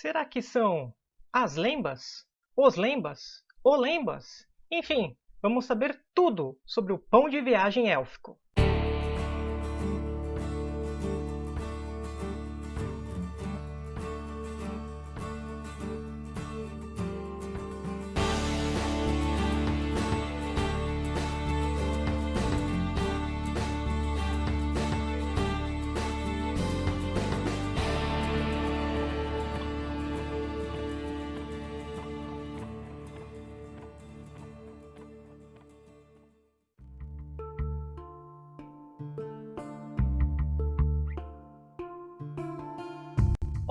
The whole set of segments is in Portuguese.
Será que são as lembas? Os lembas? O lembas? Enfim, vamos saber tudo sobre o pão de viagem élfico.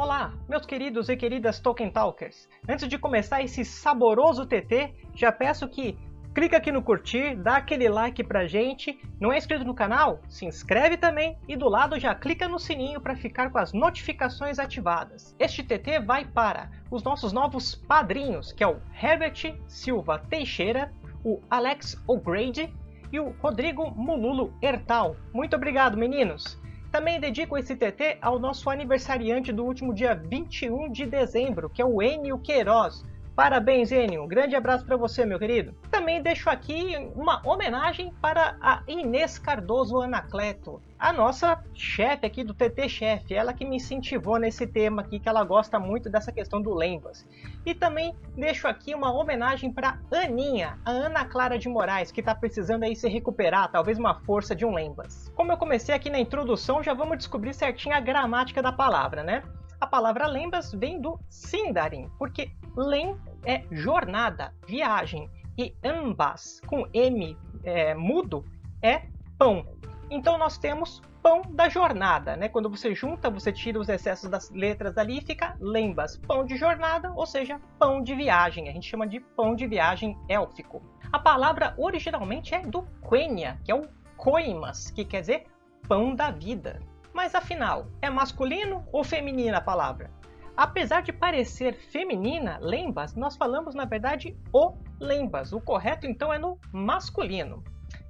Olá, meus queridos e queridas Tolkien Talkers! Antes de começar esse saboroso TT, já peço que clica aqui no curtir, dá aquele like pra gente. Não é inscrito no canal? Se inscreve também e do lado já clica no sininho para ficar com as notificações ativadas. Este TT vai para os nossos novos padrinhos, que é o Herbert Silva Teixeira, o Alex O'Grady e o Rodrigo Mululo Hertal. Muito obrigado, meninos! Também dedico esse TT ao nosso aniversariante do último dia 21 de dezembro, que é o Enio Queiroz. Parabéns, Enio. Um grande abraço para você, meu querido. Também deixo aqui uma homenagem para a Inês Cardoso Anacleto, a nossa chefe aqui do TT Chef, ela que me incentivou nesse tema aqui, que ela gosta muito dessa questão do Lembas. E também deixo aqui uma homenagem para Aninha, a Ana Clara de Moraes, que está precisando aí se recuperar, talvez uma força de um Lembas. Como eu comecei aqui na introdução, já vamos descobrir certinho a gramática da palavra, né? A palavra lembas vem do Sindarin, porque lem é jornada, viagem, e ambas, com M é, mudo, é pão. Então nós temos pão da jornada, né? Quando você junta, você tira os excessos das letras ali e fica lembas. Pão de jornada, ou seja, pão de viagem. A gente chama de pão de viagem élfico. A palavra originalmente é do Quenya, que é o koimas, que quer dizer pão da vida. Mas afinal, é masculino ou feminina a palavra? Apesar de parecer feminina, lembas, nós falamos na verdade o lembas. O correto então é no masculino.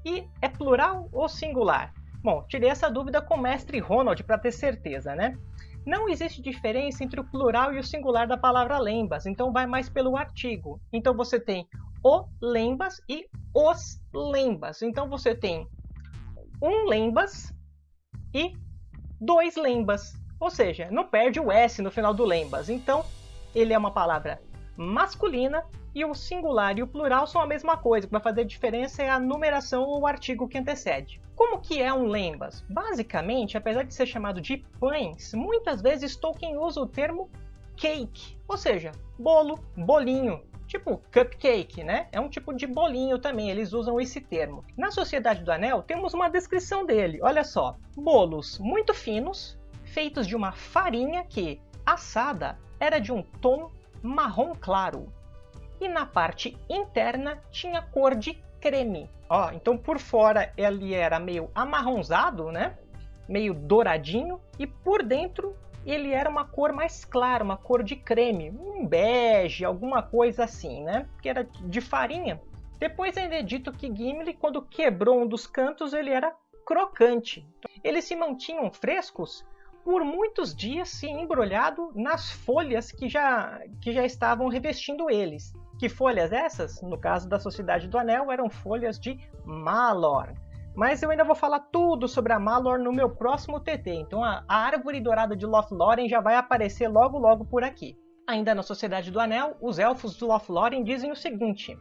E é plural ou singular? Bom, tirei essa dúvida com o mestre Ronald para ter certeza, né? Não existe diferença entre o plural e o singular da palavra lembas, então vai mais pelo artigo. Então você tem o lembas e os lembas. Então você tem um lembas e dois lembas. Ou seja, não perde o S no final do lembas. Então, ele é uma palavra masculina e o singular e o plural são a mesma coisa. O que vai fazer diferença é a numeração ou o artigo que antecede. Como que é um lembas? Basicamente, apesar de ser chamado de pães, muitas vezes Tolkien usa o termo cake, ou seja, bolo, bolinho, tipo cupcake, né? É um tipo de bolinho também, eles usam esse termo. Na Sociedade do Anel temos uma descrição dele, olha só. Bolos muito finos, feitos de uma farinha que, assada, era de um tom marrom claro. E na parte interna tinha cor de creme. Ó, então por fora ele era meio amarronzado, né? Meio douradinho e por dentro ele era uma cor mais clara, uma cor de creme, um bege, alguma coisa assim, né? Que era de farinha. Depois ainda é dito que Gimli, quando quebrou um dos cantos, ele era crocante. Eles se mantinham frescos por muitos dias se embrulhado nas folhas que já, que já estavam revestindo eles. Que folhas essas? No caso da Sociedade do Anel, eram folhas de Malor. Mas eu ainda vou falar tudo sobre a Malor no meu próximo TT, então a, a árvore dourada de Lothlórien já vai aparecer logo logo por aqui. Ainda na Sociedade do Anel, os elfos de Lothlórien dizem o seguinte: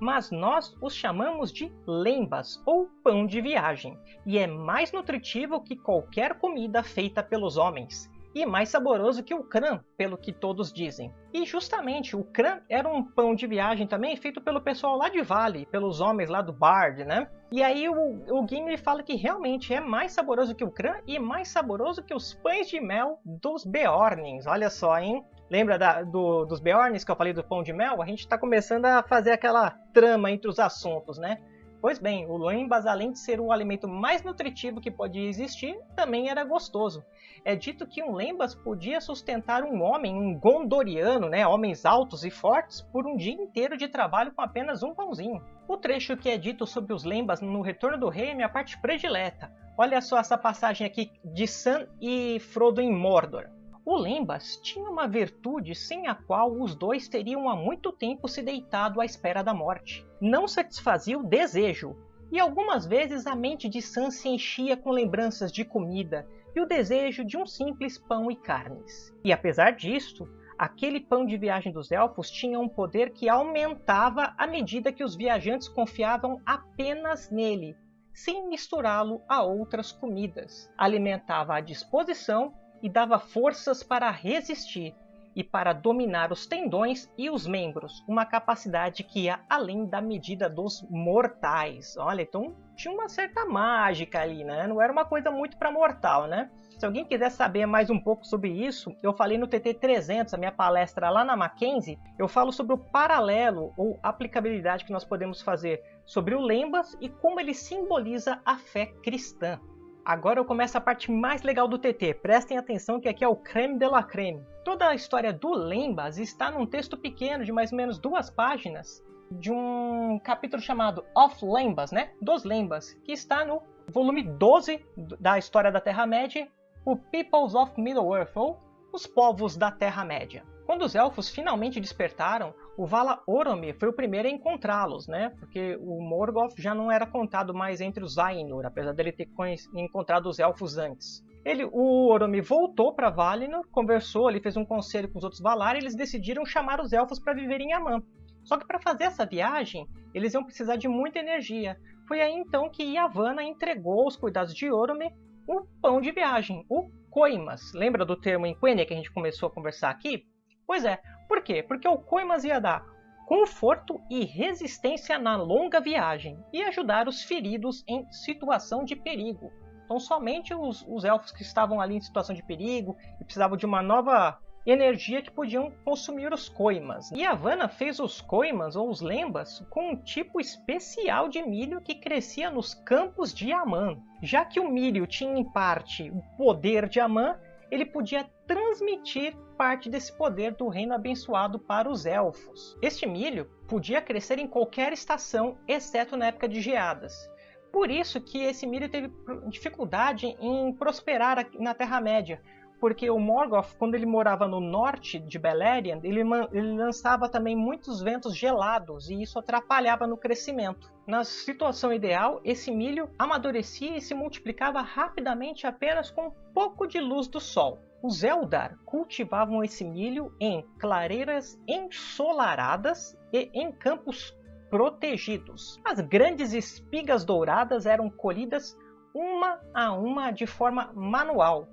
mas nós os chamamos de lembas ou pão de viagem, e é mais nutritivo que qualquer comida feita pelos homens e mais saboroso que o crã, pelo que todos dizem. E justamente o crã era um pão de viagem também feito pelo pessoal lá de Vale, pelos homens lá do Bard, né? E aí o, o Gimli fala que realmente é mais saboroso que o crã e mais saboroso que os pães de mel dos Beornings. Olha só, hein? Lembra da, do, dos Beorns que eu falei do pão de mel? A gente está começando a fazer aquela trama entre os assuntos, né? Pois bem, o lembas, além de ser o alimento mais nutritivo que podia existir, também era gostoso. É dito que um lembas podia sustentar um homem, um gondoriano, né, homens altos e fortes, por um dia inteiro de trabalho com apenas um pãozinho. O trecho que é dito sobre os lembas no Retorno do Rei é minha parte predileta. Olha só essa passagem aqui de Sam e Frodo em Mordor. O Lembas tinha uma virtude sem a qual os dois teriam há muito tempo se deitado à espera da morte. Não satisfazia o desejo, e algumas vezes a mente de Sam se enchia com lembranças de comida e o desejo de um simples pão e carnes. E apesar disto, aquele pão de viagem dos elfos tinha um poder que aumentava à medida que os viajantes confiavam apenas nele, sem misturá-lo a outras comidas. Alimentava a disposição e dava forças para resistir e para dominar os tendões e os membros, uma capacidade que ia além da medida dos mortais. Olha, então tinha uma certa mágica ali, né? Não era uma coisa muito para mortal, né? Se alguém quiser saber mais um pouco sobre isso, eu falei no TT 300, a minha palestra lá na Mackenzie, eu falo sobre o paralelo ou aplicabilidade que nós podemos fazer sobre o Lembas e como ele simboliza a fé cristã. Agora eu começo a parte mais legal do TT. Prestem atenção que aqui é o creme de la creme. Toda a história do Lembas está num texto pequeno de mais ou menos duas páginas de um capítulo chamado Of Lembas, né? Dos Lembas, que está no volume 12 da História da Terra-média, o Peoples of Middle-earth, ou Os Povos da Terra-média. Quando os elfos finalmente despertaram, o Vala Oromir foi o primeiro a encontrá-los, né? Porque o Morgoth já não era contado mais entre os Ainur, apesar dele ter encontrado os elfos antes. Ele, o Oromir voltou para Valinor, conversou, ele fez um conselho com os outros Valar e eles decidiram chamar os elfos para viver em Aman. Só que para fazer essa viagem, eles iam precisar de muita energia. Foi aí então que Yavanna entregou aos cuidados de Oromir o pão de viagem, o Coimas. Lembra do termo em Quenya que a gente começou a conversar aqui? Pois é, por quê? Porque o Coimas ia dar conforto e resistência na longa viagem e ajudar os feridos em situação de perigo. Então somente os, os elfos que estavam ali em situação de perigo e precisavam de uma nova energia que podiam consumir os coimas. E Havana fez os coimas ou os lembas com um tipo especial de milho que crescia nos campos de Amã. Já que o milho tinha em parte o poder de Amã, ele podia transmitir parte desse poder do reino abençoado para os elfos. Este milho podia crescer em qualquer estação, exceto na época de geadas. Por isso que esse milho teve dificuldade em prosperar na Terra-média, porque o Morgoth, quando ele morava no norte de Beleriand, ele, ele, lançava também muitos ventos gelados e isso atrapalhava no crescimento. Na situação ideal, esse milho amadurecia e se multiplicava rapidamente apenas com um pouco de luz do sol. Os Eldar cultivavam esse milho em clareiras ensolaradas e em campos protegidos. As grandes espigas douradas eram colhidas uma a uma de forma manual,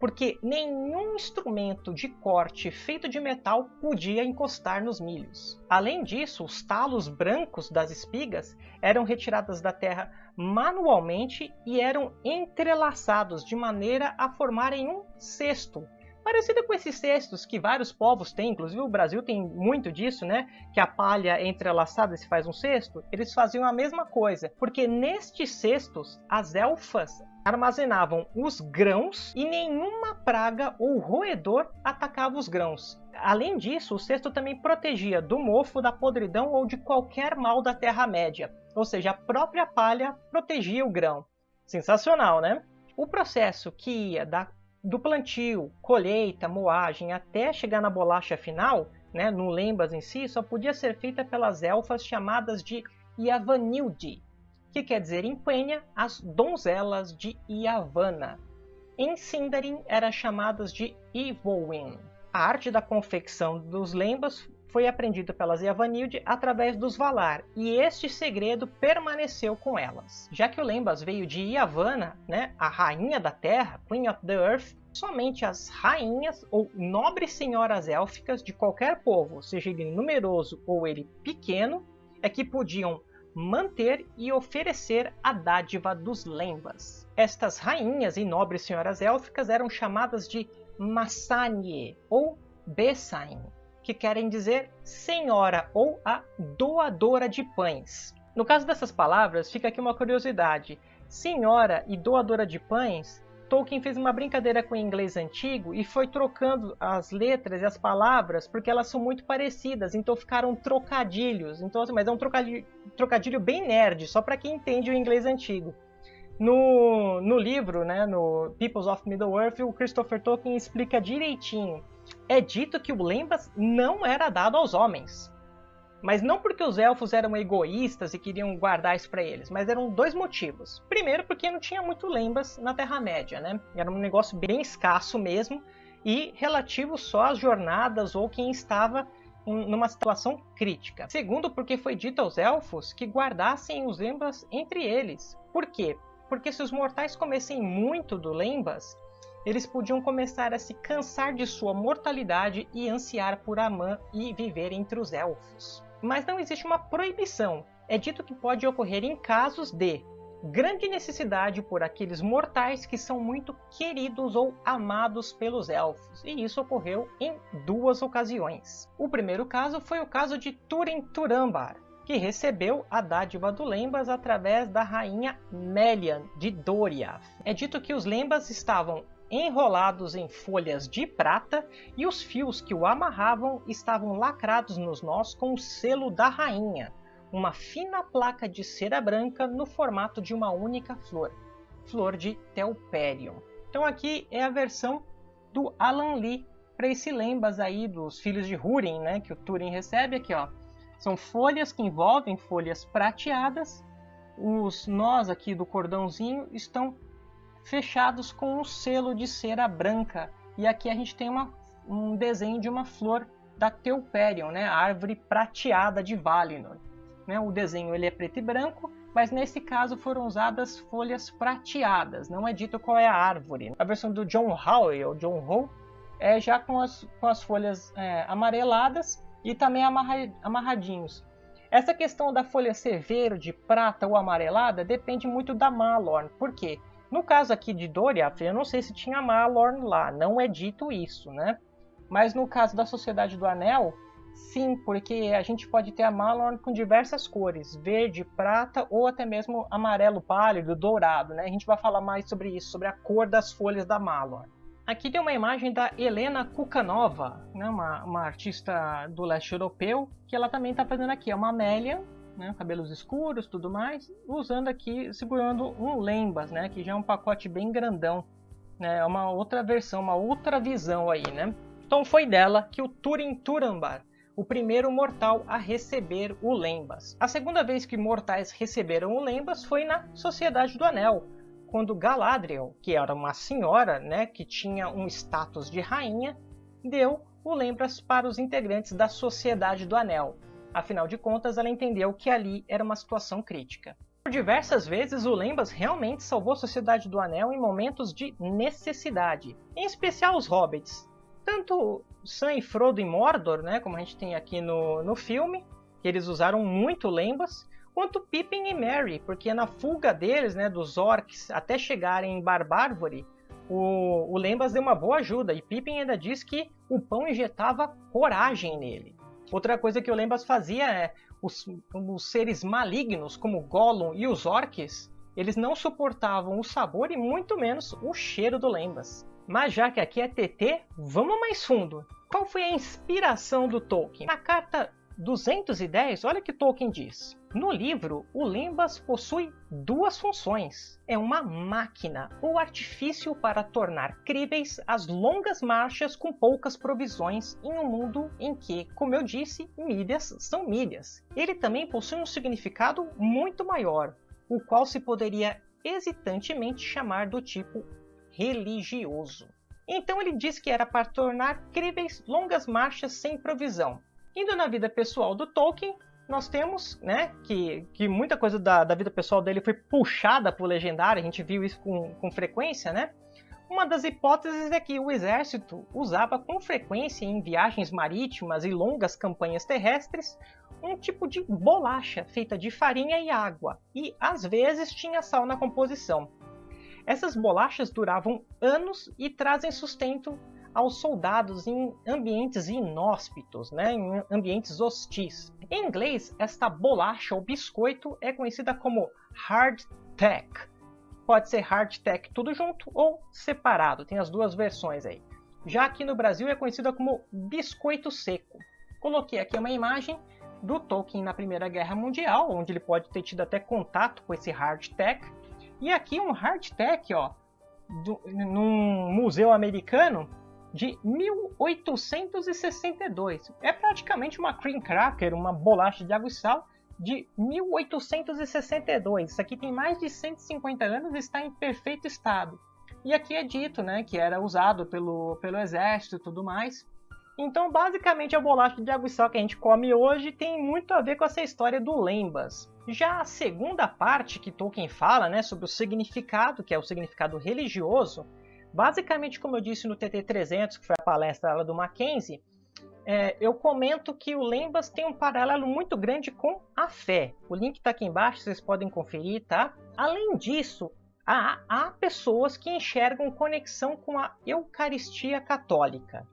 porque nenhum instrumento de corte feito de metal podia encostar nos milhos. Além disso, os talos brancos das espigas eram retirados da terra manualmente e eram entrelaçados de maneira a formarem um cesto, parecido com esses cestos que vários povos têm, inclusive o Brasil tem muito disso, né? Que a palha entrelaçada se faz um cesto. Eles faziam a mesma coisa, porque nestes cestos as elfas armazenavam os grãos e nenhuma praga ou roedor atacava os grãos. Além disso, o cesto também protegia do mofo, da podridão ou de qualquer mal da Terra-média. Ou seja, a própria palha protegia o grão. Sensacional, né? O processo que ia da, do plantio, colheita, moagem até chegar na bolacha final, né, no lembas em si, só podia ser feita pelas elfas chamadas de Yavanildi, que quer dizer em Quenya as donzelas de Yavanna. Em Sindarin eram chamadas de Ivolin. A arte da confecção dos lembas foi aprendida pelas Yavanilde através dos Valar, e este segredo permaneceu com elas. Já que o Lembas veio de Yavanna, né, a rainha da terra, Queen of the Earth, somente as rainhas ou nobres senhoras élficas de qualquer povo, seja ele numeroso ou ele pequeno, é que podiam manter e oferecer a dádiva dos lembas. Estas rainhas e nobres senhoras élficas eram chamadas de Massanie ou Besain, que querem dizer senhora ou a doadora de pães. No caso dessas palavras, fica aqui uma curiosidade. Senhora e doadora de pães Tolkien fez uma brincadeira com o inglês antigo e foi trocando as letras e as palavras porque elas são muito parecidas, então ficaram trocadilhos. Então, assim, mas é um trocadilho, trocadilho bem nerd, só para quem entende o inglês antigo. No, no livro, né, no Peoples of Middle-earth, o Christopher Tolkien explica direitinho. É dito que o Lembas não era dado aos homens. Mas não porque os elfos eram egoístas e queriam guardar isso para eles, mas eram dois motivos. Primeiro, porque não tinha muito lembas na Terra-média, né? Era um negócio bem escasso mesmo e relativo só às jornadas ou quem estava numa situação crítica. Segundo, porque foi dito aos elfos que guardassem os lembas entre eles. Por quê? Porque se os mortais comessem muito do lembas, eles podiam começar a se cansar de sua mortalidade e ansiar por Amã e viver entre os elfos mas não existe uma proibição. É dito que pode ocorrer em casos de grande necessidade por aqueles mortais que são muito queridos ou amados pelos elfos, e isso ocorreu em duas ocasiões. O primeiro caso foi o caso de Turin Turambar, que recebeu a dádiva do Lembas através da rainha Melian de Doriath. É dito que os Lembas estavam enrolados em folhas de prata e os fios que o amarravam estavam lacrados nos nós com o selo da rainha, uma fina placa de cera branca no formato de uma única flor, flor de Telperion. Então aqui é a versão do Alan Lee para esse lembas aí dos filhos de Húrin, né, que o Túrin recebe aqui, ó. São folhas que envolvem folhas prateadas. Os nós aqui do cordãozinho estão fechados com um selo de cera branca. E aqui a gente tem uma, um desenho de uma flor da Teuperion, né? a árvore prateada de Valinor. Né? O desenho ele é preto e branco, mas nesse caso foram usadas folhas prateadas, não é dito qual é a árvore. A versão do John Howe, ou John Howe, é já com as, com as folhas é, amareladas e também amarra, amarradinhos. Essa questão da folha ser verde, prata ou amarelada depende muito da Malorn. Por quê? No caso aqui de Doriath, eu não sei se tinha Malorn lá, não é dito isso, né? Mas no caso da Sociedade do Anel, sim, porque a gente pode ter a Malorn com diversas cores, verde, prata ou até mesmo amarelo pálido, dourado, né? A gente vai falar mais sobre isso, sobre a cor das folhas da Malorn. Aqui tem uma imagem da Helena Kukanova, né? uma, uma artista do leste europeu, que ela também está fazendo aqui, é uma Amélia né, cabelos escuros, tudo mais, usando aqui, segurando um lembas, né, que já é um pacote bem grandão, né, é uma outra versão, uma outra visão aí, né. Então foi dela que o Turin Turambar, o primeiro mortal a receber o Lembas. A segunda vez que mortais receberam o Lembas foi na Sociedade do Anel, quando Galadriel, que era uma senhora, né, que tinha um status de rainha, deu o Lembas para os integrantes da Sociedade do Anel, Afinal de contas, ela entendeu que ali era uma situação crítica. Por diversas vezes, o Lembas realmente salvou a Sociedade do Anel em momentos de necessidade, em especial os hobbits. Tanto Sam e Frodo em Mordor, né, como a gente tem aqui no, no filme, que eles usaram muito Lembas, quanto Pippin e Merry, porque na fuga deles, né, dos orcs, até chegarem em Barbárvore, o, o Lembas deu uma boa ajuda, e Pippin ainda diz que o pão injetava coragem nele. Outra coisa que o Lembas fazia é os, os seres malignos, como Gollum e os orcs, eles não suportavam o sabor e muito menos o cheiro do Lembas. Mas já que aqui é TT, vamos mais fundo. Qual foi a inspiração do Tolkien? Na carta 210, olha o que Tolkien diz. No livro, o Lembas possui duas funções. É uma máquina ou artifício para tornar críveis as longas marchas com poucas provisões em um mundo em que, como eu disse, milhas são milhas. Ele também possui um significado muito maior, o qual se poderia hesitantemente chamar do tipo religioso. Então ele diz que era para tornar críveis longas marchas sem provisão, Indo na vida pessoal do Tolkien, nós temos, né, que, que muita coisa da, da vida pessoal dele foi puxada para o legendário, a gente viu isso com, com frequência, né? Uma das hipóteses é que o exército usava com frequência em viagens marítimas e longas campanhas terrestres um tipo de bolacha feita de farinha e água, e às vezes tinha sal na composição. Essas bolachas duravam anos e trazem sustento aos soldados em ambientes inóspitos, né, em ambientes hostis. Em inglês, esta bolacha ou biscoito é conhecida como hardtack. Pode ser hardtack tudo junto ou separado, tem as duas versões aí. Já aqui no Brasil é conhecida como biscoito seco. Coloquei aqui uma imagem do Tolkien na Primeira Guerra Mundial, onde ele pode ter tido até contato com esse hardtack. E aqui um hardtack, ó, do, num museu americano de 1862. É praticamente uma cream cracker, uma bolacha de água e sal de 1862. Isso aqui tem mais de 150 anos e está em perfeito estado. E aqui é dito né, que era usado pelo, pelo exército e tudo mais. Então, basicamente, a bolacha de água e sal que a gente come hoje tem muito a ver com essa história do lembas. Já a segunda parte que Tolkien fala, né, sobre o significado, que é o significado religioso, basicamente, como eu disse no TT300, que foi a palestra do Mackenzie, é, eu comento que o Lembas tem um paralelo muito grande com a fé. O link está aqui embaixo, vocês podem conferir, tá? Além disso, há, há pessoas que enxergam conexão com a Eucaristia Católica.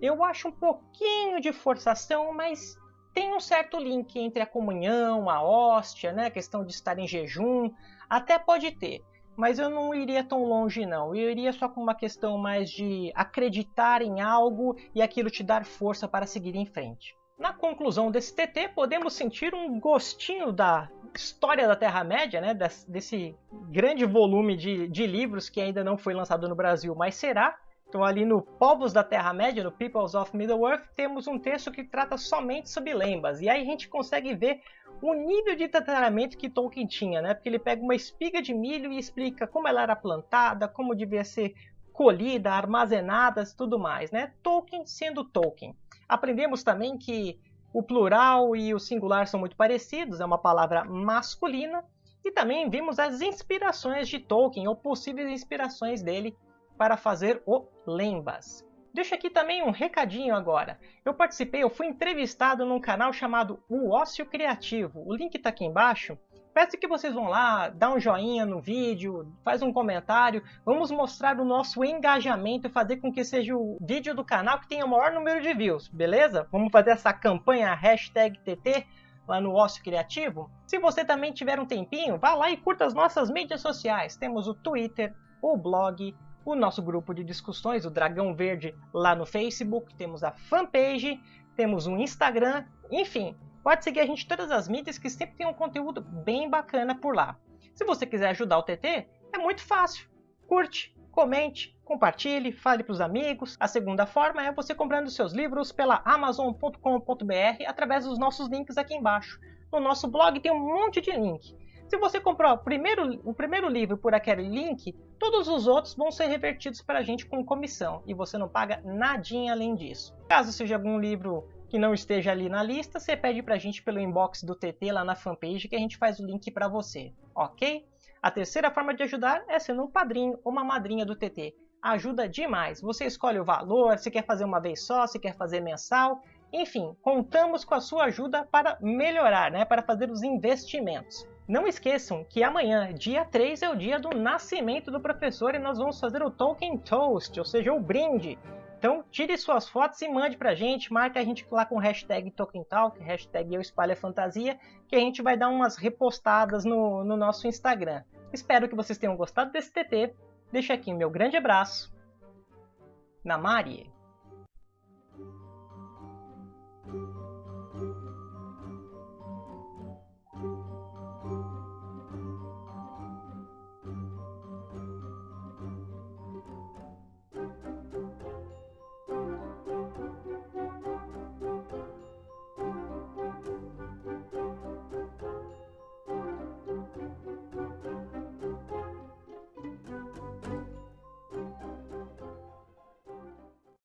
Eu acho um pouquinho de forçação, mas tem um certo link entre a comunhão, a hóstia, né? a questão de estar em jejum, até pode ter. Mas eu não iria tão longe não. Eu iria só com uma questão mais de acreditar em algo e aquilo te dar força para seguir em frente. Na conclusão desse TT, podemos sentir um gostinho da história da Terra-média, né? desse grande volume de, de livros que ainda não foi lançado no Brasil, mas será. Então, ali no Povos da Terra-média, no Peoples of Middle-earth, temos um texto que trata somente sobre lembas. E aí a gente consegue ver o nível de tratamento que Tolkien tinha, né? Porque ele pega uma espiga de milho e explica como ela era plantada, como devia ser colhida, armazenada e tudo mais, né? Tolkien sendo Tolkien. Aprendemos também que o plural e o singular são muito parecidos, é uma palavra masculina. E também vimos as inspirações de Tolkien, ou possíveis inspirações dele para fazer o Lembas. Deixa aqui também um recadinho agora. Eu participei, eu fui entrevistado num canal chamado O Ócio Criativo. O link está aqui embaixo. Peço que vocês vão lá, dá um joinha no vídeo, faz um comentário. Vamos mostrar o nosso engajamento e fazer com que seja o vídeo do canal que tenha o maior número de views, beleza? Vamos fazer essa campanha hashtag TT lá no Ócio Criativo. Se você também tiver um tempinho, vá lá e curta as nossas mídias sociais. Temos o Twitter, o blog, o nosso grupo de discussões, o Dragão Verde, lá no Facebook, temos a fanpage, temos um Instagram, enfim, pode seguir a gente em todas as mídias que sempre tem um conteúdo bem bacana por lá. Se você quiser ajudar o TT, é muito fácil. Curte, comente, compartilhe, fale para os amigos. A segunda forma é você comprando seus livros pela amazon.com.br através dos nossos links aqui embaixo. No nosso blog tem um monte de link. Se você comprou o primeiro, o primeiro livro por aquele link, todos os outros vão ser revertidos para a gente com comissão e você não paga nadinha além disso. Caso seja algum livro que não esteja ali na lista, você pede para a gente pelo inbox do TT lá na fanpage que a gente faz o link para você, ok? A terceira forma de ajudar é sendo um padrinho ou uma madrinha do TT. Ajuda demais. Você escolhe o valor, se quer fazer uma vez só, se quer fazer mensal. Enfim, contamos com a sua ajuda para melhorar, né? para fazer os investimentos. Não esqueçam que amanhã, dia 3, é o dia do nascimento do professor e nós vamos fazer o Tolkien Toast, ou seja, o brinde. Então tire suas fotos e mande pra gente, marque a gente lá com hashtag TolkienTalk, hashtag Eu Espalho a Fantasia, que a gente vai dar umas repostadas no, no nosso Instagram. Espero que vocês tenham gostado desse TT. Deixa aqui meu grande abraço. Na